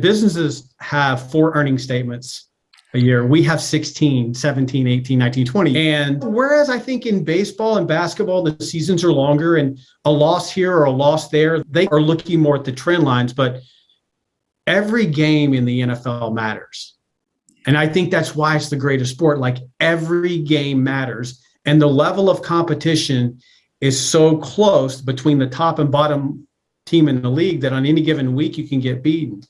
businesses have four earning statements a year. We have 16, 17, 18, 19, 20. And whereas I think in baseball and basketball, the seasons are longer and a loss here or a loss there, they are looking more at the trend lines. But every game in the NFL matters. And I think that's why it's the greatest sport. Like every game matters. And the level of competition is so close between the top and bottom team in the league that on any given week you can get beaten.